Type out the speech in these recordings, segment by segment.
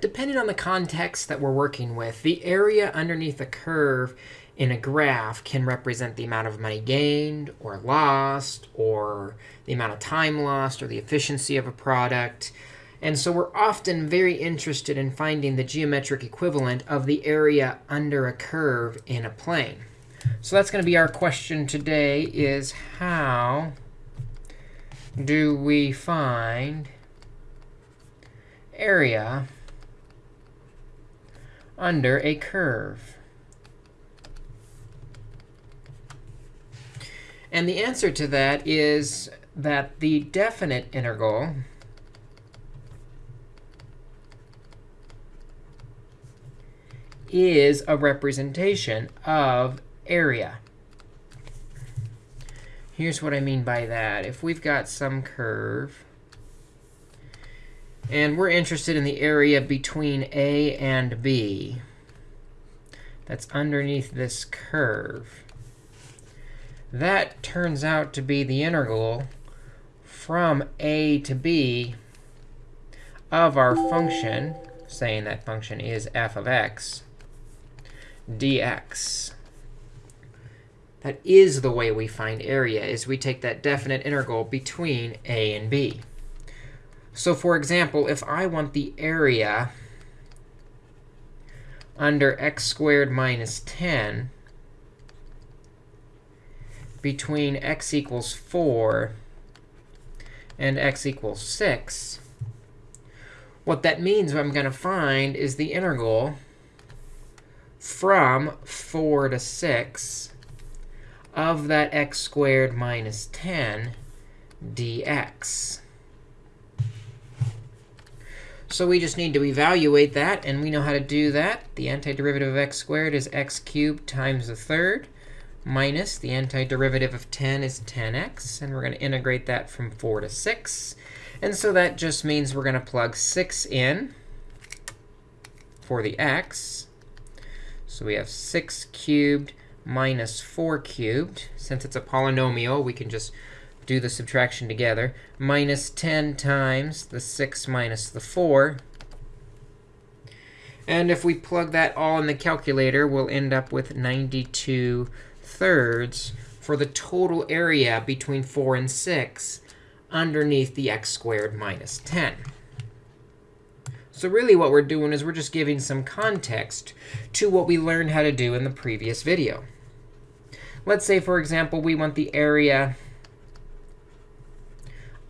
depending on the context that we're working with, the area underneath a curve in a graph can represent the amount of money gained or lost, or the amount of time lost, or the efficiency of a product. And so we're often very interested in finding the geometric equivalent of the area under a curve in a plane. So that's going to be our question today is how do we find area under a curve? And the answer to that is that the definite integral is a representation of area. Here's what I mean by that. If we've got some curve, and we're interested in the area between a and b that's underneath this curve, that turns out to be the integral from a to b of our function, saying that function is f of x, dx. That is the way we find area, is we take that definite integral between a and b. So for example, if I want the area under x squared minus 10 between x equals 4 and x equals 6, what that means what I'm going to find is the integral from 4 to 6 of that x squared minus 10 dx. So we just need to evaluate that, and we know how to do that. The antiderivative of x squared is x cubed times a third minus the antiderivative of 10 is 10x. And we're going to integrate that from 4 to 6. And so that just means we're going to plug 6 in for the x. So we have 6 cubed minus 4 cubed. Since it's a polynomial, we can just do the subtraction together. Minus 10 times the 6 minus the 4. And if we plug that all in the calculator, we'll end up with 92 thirds for the total area between 4 and 6 underneath the x squared minus 10. So really what we're doing is we're just giving some context to what we learned how to do in the previous video. Let's say, for example, we want the area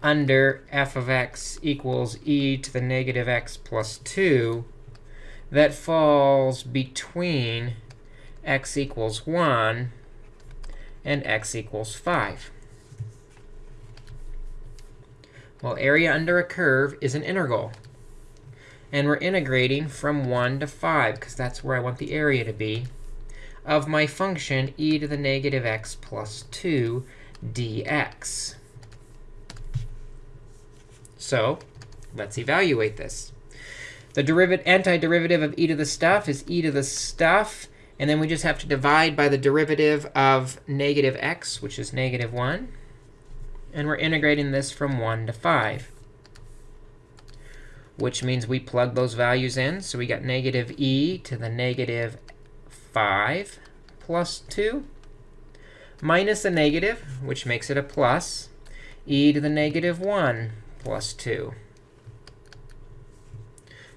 under f of x equals e to the negative x plus 2 that falls between x equals 1 and x equals 5. Well, area under a curve is an integral. And we're integrating from 1 to 5, because that's where I want the area to be of my function e to the negative x plus 2 dx. So let's evaluate this. The derivative, antiderivative of e to the stuff is e to the stuff. And then we just have to divide by the derivative of negative x, which is negative 1. And we're integrating this from 1 to 5, which means we plug those values in. So we got negative e to the negative 5 plus 2 minus a negative, which makes it a plus, e to the negative 1 plus 2.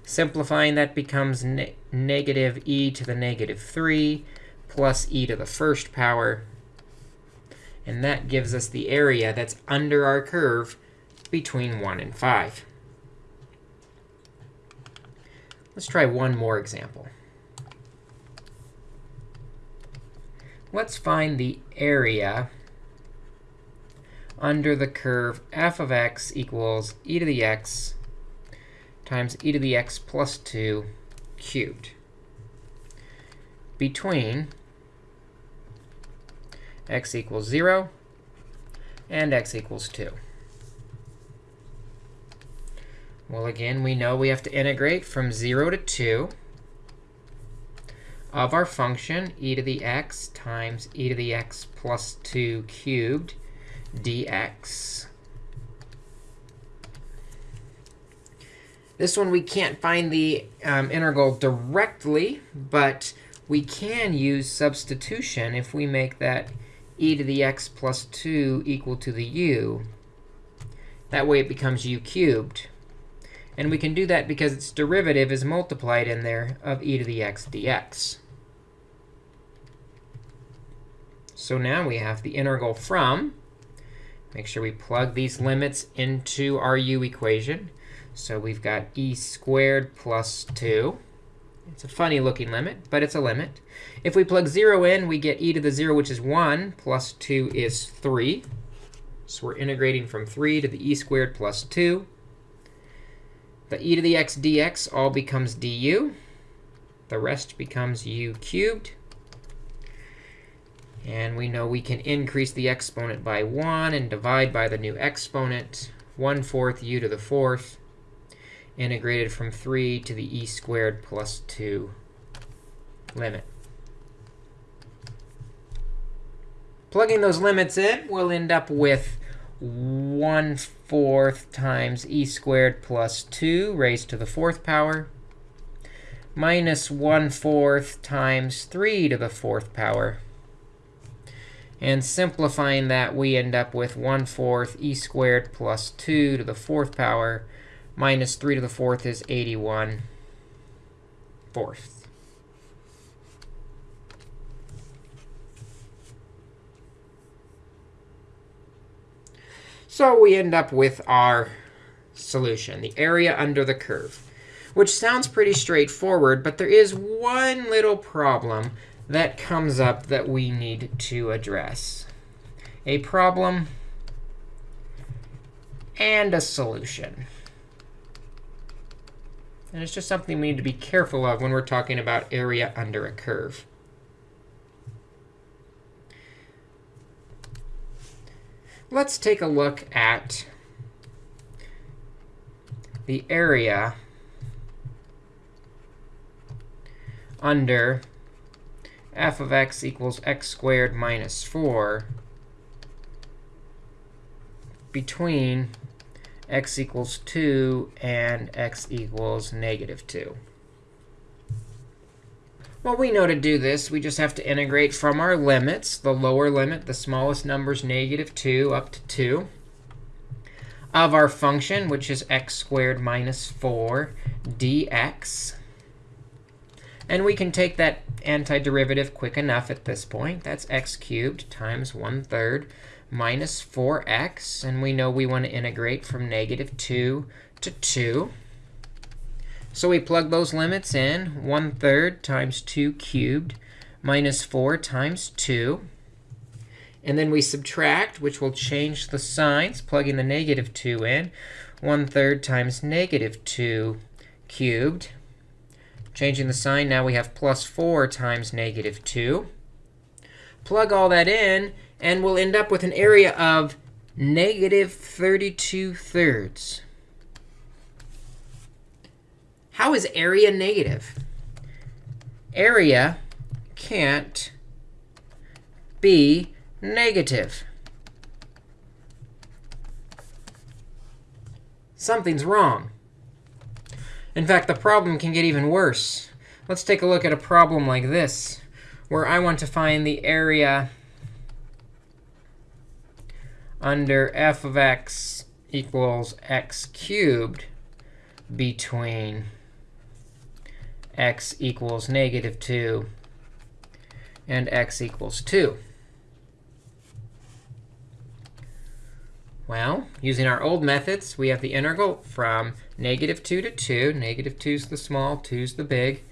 Simplifying, that becomes ne negative e to the negative 3 plus e to the first power. And that gives us the area that's under our curve between 1 and 5. Let's try one more example. let's find the area under the curve f of x equals e to the x times e to the x plus 2 cubed between x equals 0 and x equals 2. Well, again, we know we have to integrate from 0 to 2 of our function e to the x times e to the x plus 2 cubed dx. This one we can't find the um, integral directly, but we can use substitution if we make that e to the x plus 2 equal to the u. That way it becomes u cubed. And we can do that because its derivative is multiplied in there of e to the x dx. So now we have the integral from, make sure we plug these limits into our u equation. So we've got e squared plus 2. It's a funny looking limit, but it's a limit. If we plug 0 in, we get e to the 0, which is 1, plus 2 is 3. So we're integrating from 3 to the e squared plus 2. The e to the x dx all becomes du. The rest becomes u cubed. And we know we can increase the exponent by 1 and divide by the new exponent, 1 fourth u to the fourth, integrated from 3 to the e squared plus 2 limit. Plugging those limits in, we'll end up with 1 fourth times e squared plus 2 raised to the fourth power minus 1 fourth times 3 to the fourth power. And simplifying that, we end up with 1 fourth e squared plus 2 to the fourth power minus 3 to the fourth is 81 fourths. So we end up with our solution, the area under the curve, which sounds pretty straightforward. But there is one little problem that comes up that we need to address. A problem and a solution. And it's just something we need to be careful of when we're talking about area under a curve. Let's take a look at the area under f of x equals x squared minus 4 between x equals 2 and x equals negative 2. Well, we know to do this, we just have to integrate from our limits, the lower limit, the smallest number is negative 2 up to 2, of our function, which is x squared minus 4 dx. And we can take that antiderivative quick enough at this point. That's x cubed times 1 third minus 4x. And we know we want to integrate from negative 2 to 2. So we plug those limits in. 1 third times 2 cubed minus 4 times 2. And then we subtract, which will change the signs, plugging the negative 2 in. 1 third times negative 2 cubed. Changing the sign, now we have plus 4 times negative 2. Plug all that in, and we'll end up with an area of negative 32 thirds. How is area negative? Area can't be negative. Something's wrong. In fact, the problem can get even worse. Let's take a look at a problem like this, where I want to find the area under f of x equals x cubed between x equals negative 2 and x equals 2. Well, using our old methods, we have the integral from negative 2 to 2. Negative 2 is the small, 2 is the big,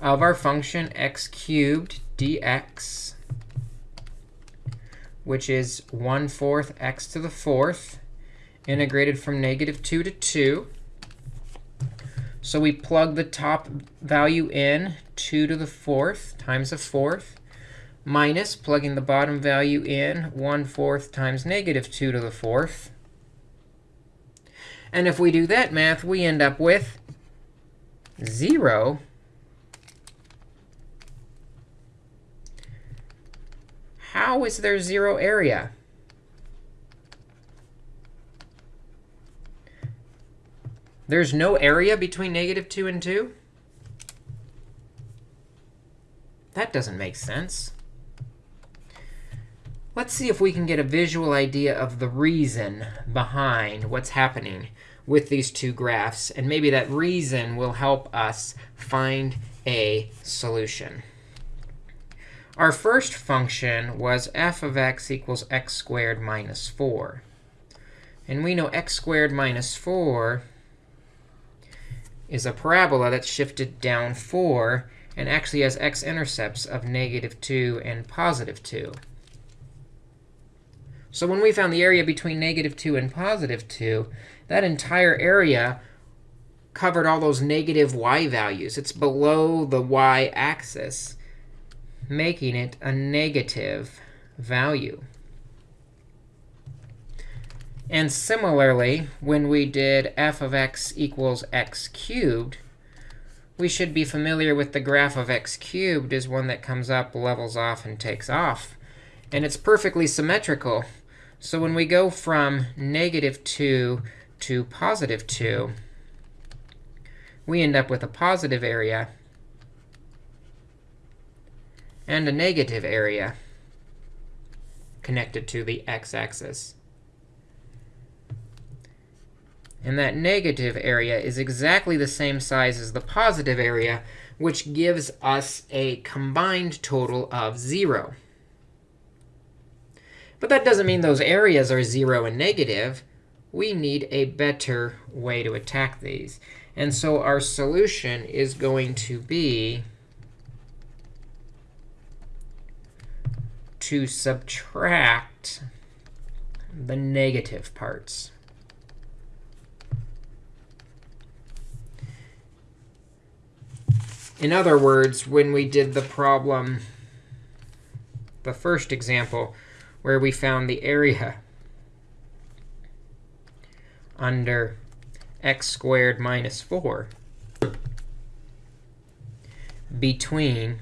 of our function x cubed dx, which is 1 fourth x to the fourth, integrated from negative 2 to 2. So we plug the top value in, 2 to the fourth times a fourth, minus plugging the bottom value in, 1 fourth times negative 2 to the fourth. And if we do that math, we end up with 0 How is there zero area? There's no area between negative 2 and 2? That doesn't make sense. Let's see if we can get a visual idea of the reason behind what's happening with these two graphs. And maybe that reason will help us find a solution. Our first function was f of x equals x squared minus 4. And we know x squared minus 4 is a parabola that's shifted down 4 and actually has x-intercepts of negative 2 and positive 2. So when we found the area between negative 2 and positive 2, that entire area covered all those negative y values. It's below the y-axis, making it a negative value. And similarly, when we did f of x equals x cubed, we should be familiar with the graph of x cubed as one that comes up, levels off, and takes off. And it's perfectly symmetrical. So when we go from negative 2 to positive 2, we end up with a positive area and a negative area connected to the x-axis. And that negative area is exactly the same size as the positive area, which gives us a combined total of 0. But that doesn't mean those areas are 0 and negative. We need a better way to attack these. And so our solution is going to be to subtract the negative parts. In other words, when we did the problem, the first example, where we found the area under x squared minus 4 between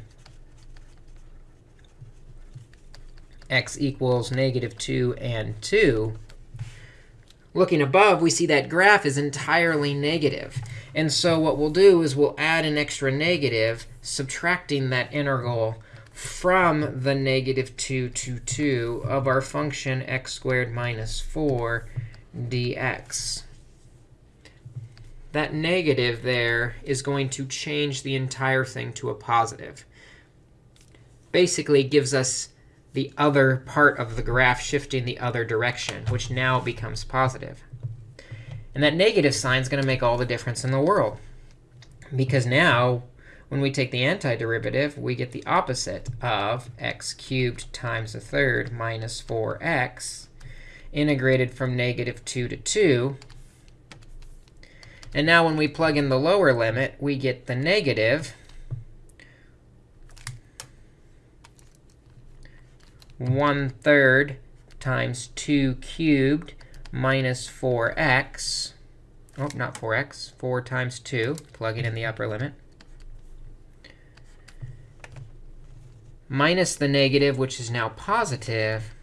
x equals negative 2 and 2, looking above, we see that graph is entirely negative. And so what we'll do is we'll add an extra negative, subtracting that integral from the negative 2 to 2 of our function x squared minus 4 dx. That negative there is going to change the entire thing to a positive. Basically, gives us the other part of the graph shifting the other direction, which now becomes positive. And that negative sign is going to make all the difference in the world. Because now, when we take the antiderivative, we get the opposite of x cubed times a third minus 4x integrated from negative 2 to 2. And now when we plug in the lower limit, we get the negative 1 third times 2 cubed minus 4x. Oh, not 4x. 4 times 2, plugging in the upper limit. Minus the negative, which is now positive,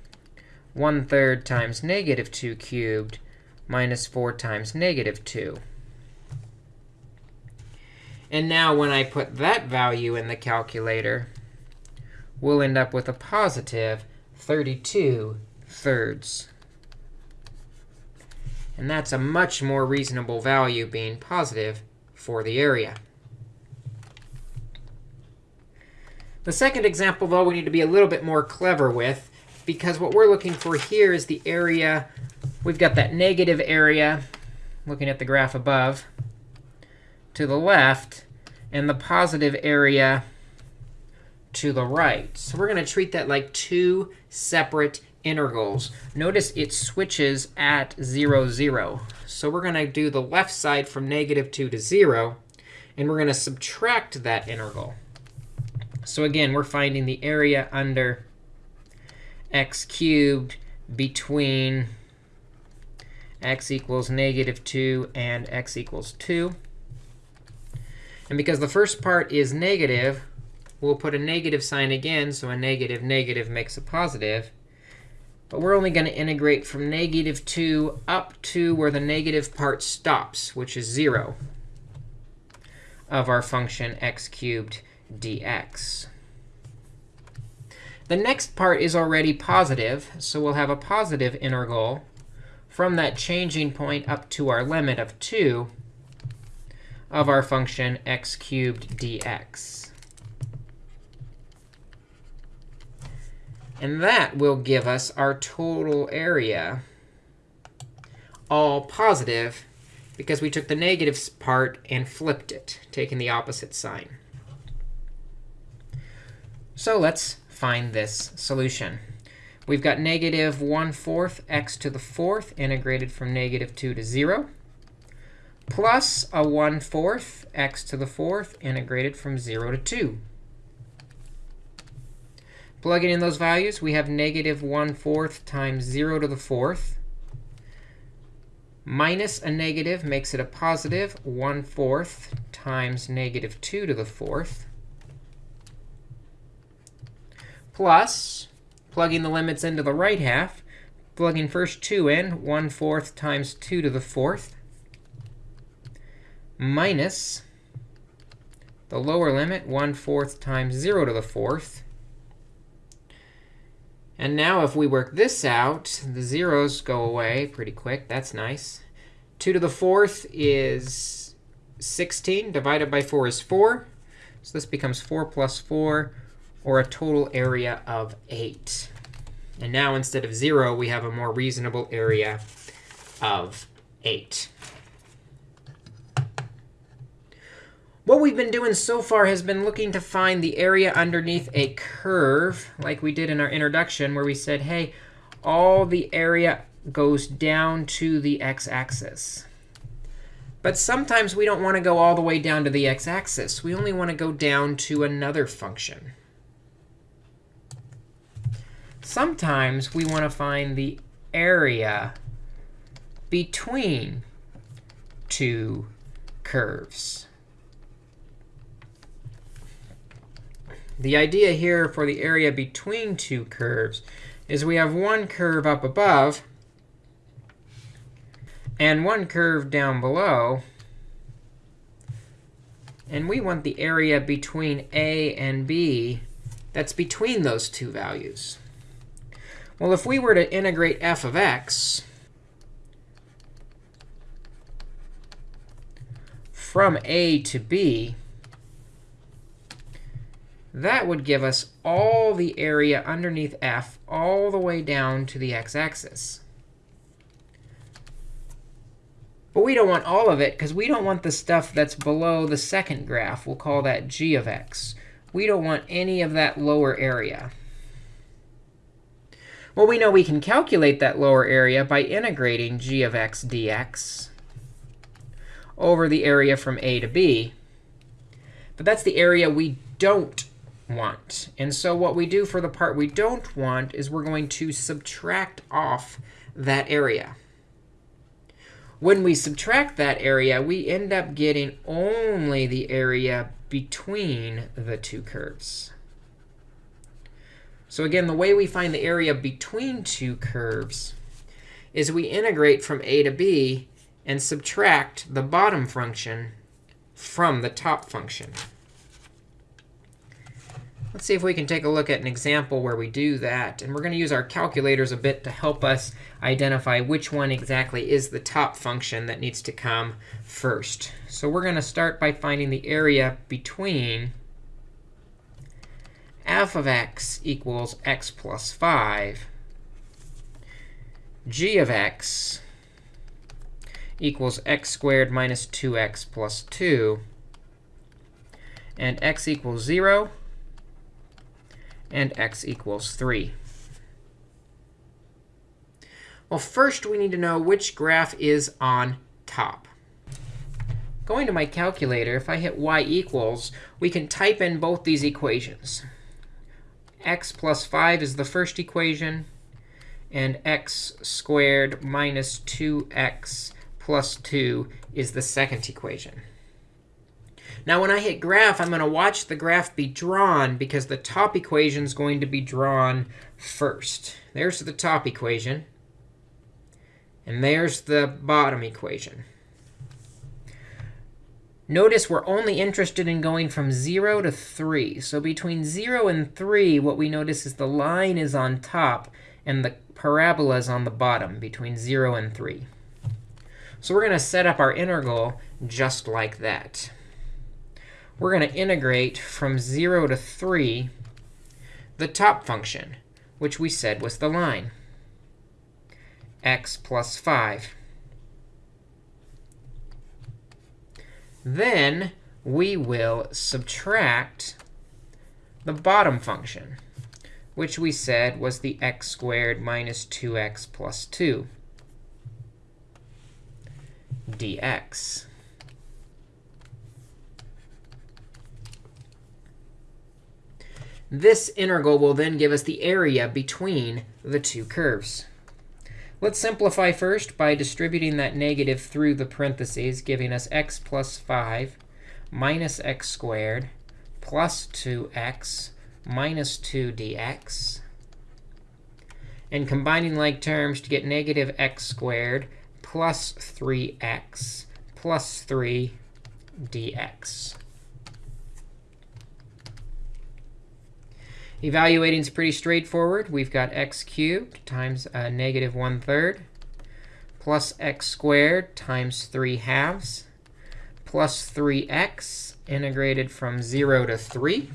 1 third times negative 2 cubed minus 4 times negative 2. And now when I put that value in the calculator, we'll end up with a positive 32 thirds. And that's a much more reasonable value being positive for the area. The second example, though, we need to be a little bit more clever with, because what we're looking for here is the area. We've got that negative area, looking at the graph above, to the left, and the positive area to the right. So we're going to treat that like two separate integrals. Notice it switches at 0, 0. So we're going to do the left side from negative 2 to 0. And we're going to subtract that integral. So again, we're finding the area under x cubed between x equals negative 2 and x equals 2. And because the first part is negative, we'll put a negative sign again. So a negative negative makes a positive. But we're only going to integrate from negative 2 up to where the negative part stops, which is 0 of our function x cubed dx. The next part is already positive, so we'll have a positive integral from that changing point up to our limit of 2 of our function x cubed dx. And that will give us our total area all positive because we took the negative part and flipped it, taking the opposite sign. So let's find this solution. We've got negative 1 fourth x to the fourth integrated from negative 2 to 0, plus a 1 fourth x to the fourth integrated from 0 to 2. Plugging in those values, we have negative 1 fourth times 0 to the fourth. Minus a negative makes it a positive 1 fourth times negative 2 to the fourth. Plus, plugging the limits into the right half, plugging first 2 in, 1 fourth times 2 to the fourth, minus the lower limit, 1 fourth times 0 to the fourth, and now if we work this out, the zeros go away pretty quick. That's nice. 2 to the fourth is 16. Divided by 4 is 4. So this becomes 4 plus 4, or a total area of 8. And now instead of 0, we have a more reasonable area of 8. What we've been doing so far has been looking to find the area underneath a curve, like we did in our introduction, where we said, hey, all the area goes down to the x-axis. But sometimes we don't want to go all the way down to the x-axis. We only want to go down to another function. Sometimes we want to find the area between two curves. The idea here for the area between two curves is we have one curve up above and one curve down below. And we want the area between a and b that's between those two values. Well, if we were to integrate f of x from a to b, that would give us all the area underneath f all the way down to the x-axis. But we don't want all of it, because we don't want the stuff that's below the second graph. We'll call that g of x. We don't want any of that lower area. Well, we know we can calculate that lower area by integrating g of x dx over the area from a to b. But that's the area we don't want. And so what we do for the part we don't want is we're going to subtract off that area. When we subtract that area, we end up getting only the area between the two curves. So again, the way we find the area between two curves is we integrate from a to b and subtract the bottom function from the top function. Let's see if we can take a look at an example where we do that. And we're going to use our calculators a bit to help us identify which one exactly is the top function that needs to come first. So we're going to start by finding the area between f of x equals x plus 5, g of x equals x squared minus 2x plus 2, and x equals 0, and x equals 3. Well, first we need to know which graph is on top. Going to my calculator, if I hit y equals, we can type in both these equations. X plus 5 is the first equation, and x squared minus 2x plus 2 is the second equation. Now, when I hit graph, I'm going to watch the graph be drawn because the top equation is going to be drawn first. There's the top equation. And there's the bottom equation. Notice we're only interested in going from 0 to 3. So between 0 and 3, what we notice is the line is on top, and the parabola is on the bottom between 0 and 3. So we're going to set up our integral just like that. We're going to integrate from 0 to 3 the top function, which we said was the line, x plus 5. Then we will subtract the bottom function, which we said was the x squared minus 2x plus 2 dx. This integral will then give us the area between the two curves. Let's simplify first by distributing that negative through the parentheses, giving us x plus 5 minus x squared plus 2x minus 2 dx. And combining like terms to get negative x squared plus 3x plus 3 dx. Evaluating is pretty straightforward. We've got x cubed times a negative 1 third plus x squared times 3 halves plus 3x integrated from 0 to 3.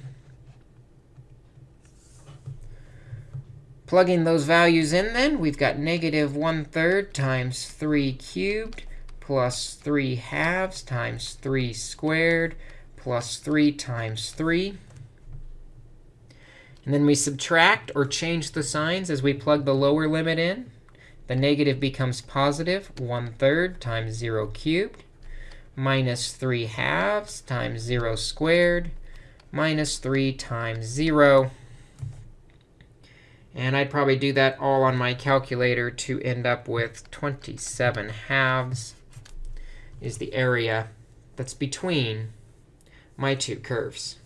Plugging those values in, then, we've got negative 1 third times 3 cubed plus 3 halves times 3 squared plus 3 times 3 and then we subtract or change the signs as we plug the lower limit in. The negative becomes positive 1 third times 0 cubed minus 3 halves times 0 squared minus 3 times 0. And I'd probably do that all on my calculator to end up with 27 halves is the area that's between my two curves.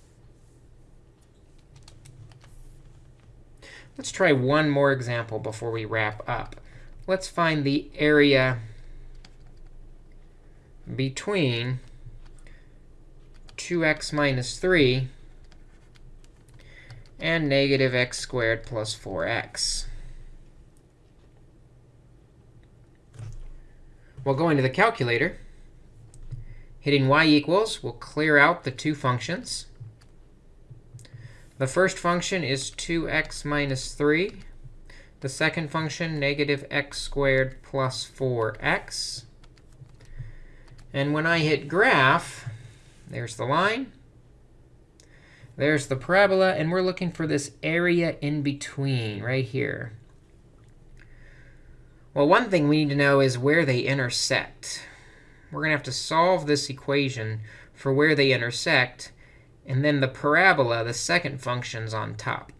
Let's try one more example before we wrap up. Let's find the area between 2x minus 3 and negative x squared plus 4x. Well, going to the calculator, hitting y equals will clear out the two functions. The first function is 2x minus 3. The second function, negative x squared plus 4x. And when I hit graph, there's the line. There's the parabola. And we're looking for this area in between right here. Well, one thing we need to know is where they intersect. We're going to have to solve this equation for where they intersect. And then the parabola, the second function's on top.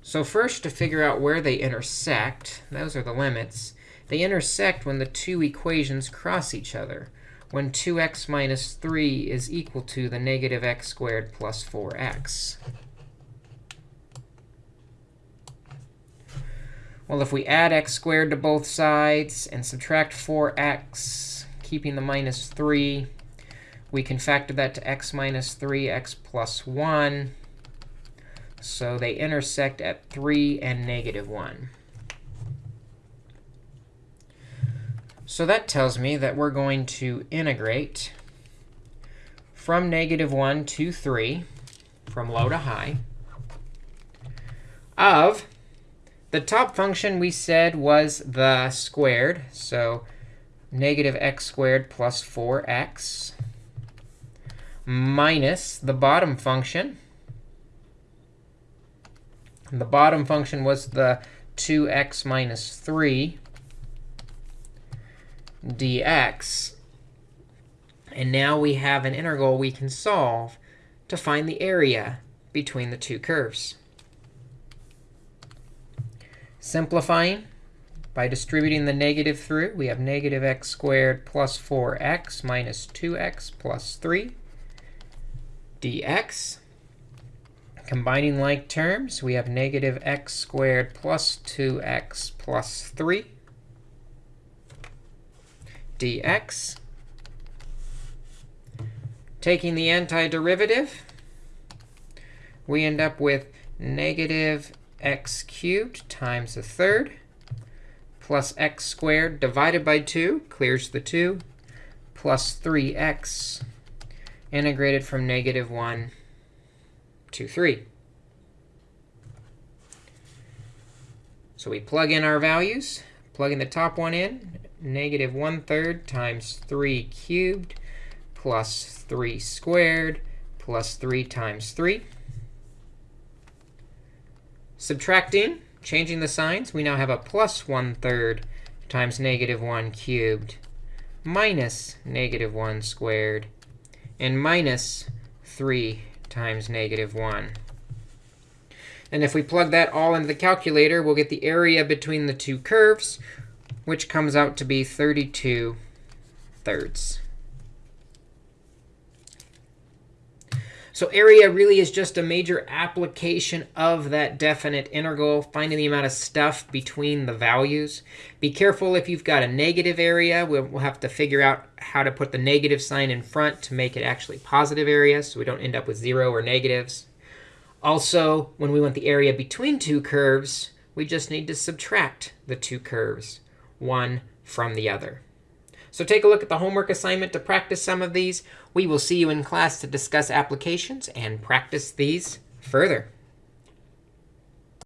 So first, to figure out where they intersect, those are the limits. They intersect when the two equations cross each other, when 2x minus 3 is equal to the negative x squared plus 4x. Well, if we add x squared to both sides and subtract 4x, keeping the minus 3, we can factor that to x minus 3, x plus 1. So they intersect at 3 and negative 1. So that tells me that we're going to integrate from negative 1 to 3, from low to high, of the top function we said was the squared. So negative x squared plus 4x minus the bottom function. And the bottom function was the 2x minus 3 dx. And now we have an integral we can solve to find the area between the two curves. Simplifying By distributing the negative through, we have negative x squared plus 4x minus 2x plus 3 dx. Combining like terms, we have negative x squared plus 2x plus 3 dx. Taking the antiderivative, we end up with negative x cubed times a third plus x squared divided by 2, clears the 2, plus 3x integrated from negative 1 to 3. So we plug in our values, plugging the top one in, negative 1 third times 3 cubed plus 3 squared plus 3 times 3. Subtracting, changing the signs, we now have a plus 1 third times negative 1 cubed minus negative 1 squared and minus 3 times negative 1. And if we plug that all into the calculator, we'll get the area between the two curves, which comes out to be 32 thirds. So area really is just a major application of that definite integral, finding the amount of stuff between the values. Be careful if you've got a negative area. We'll, have to figure out how to put the negative sign in front to make it actually positive area so we don't end up with 0 or negatives. Also, when we want the area between two curves, we just need to subtract the two curves, one from the other. So take a look at the homework assignment to practice some of these. We will see you in class to discuss applications and practice these further.